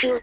Sure.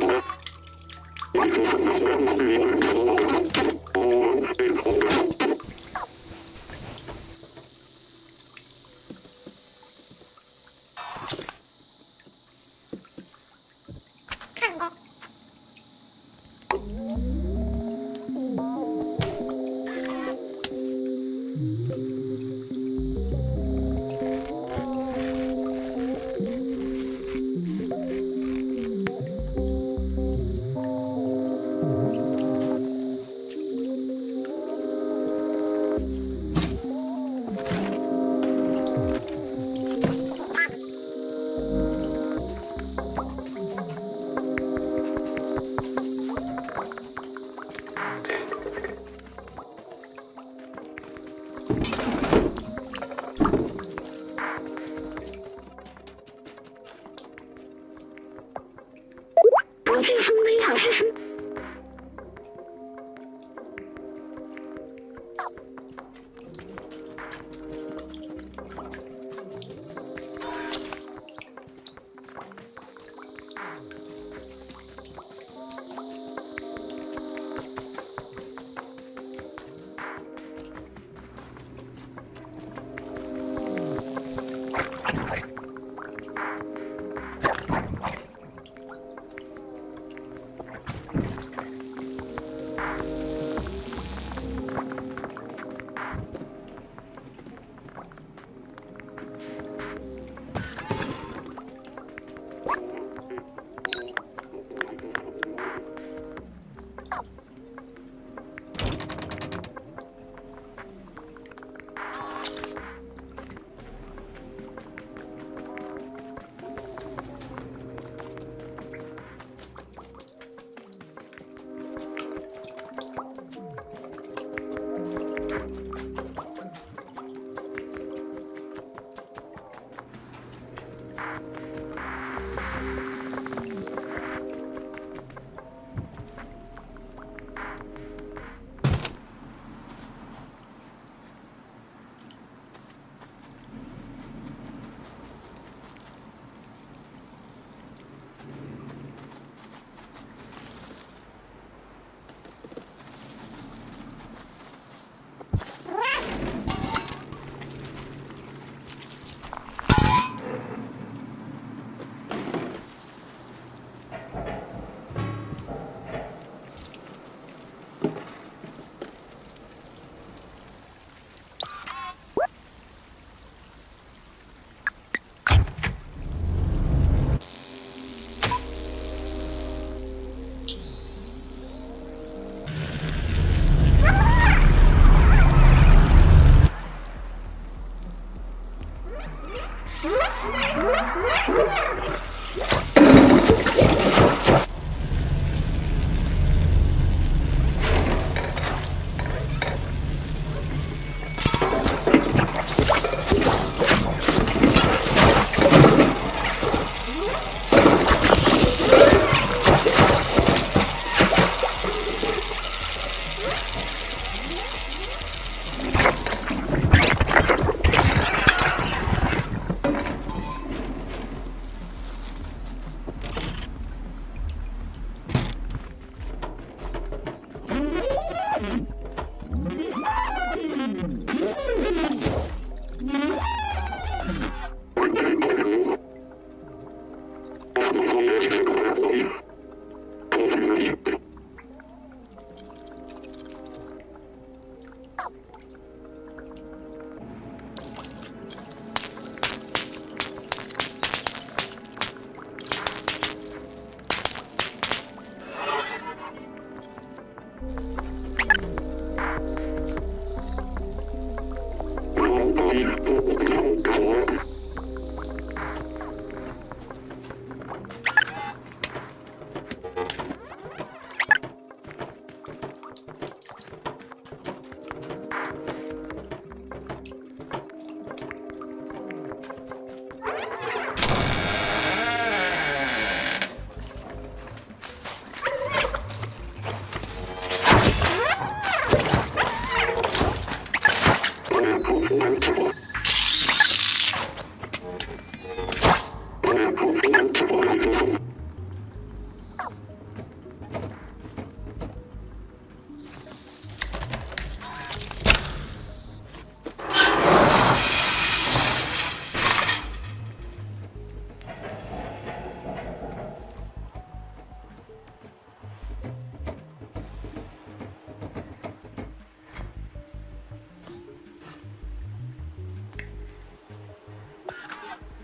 Thank you. Mm-hmm. Let's go.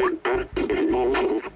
Back to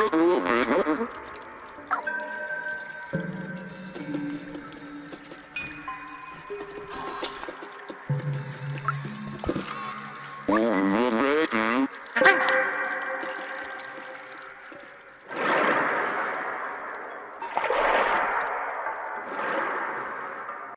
Mm-hmm.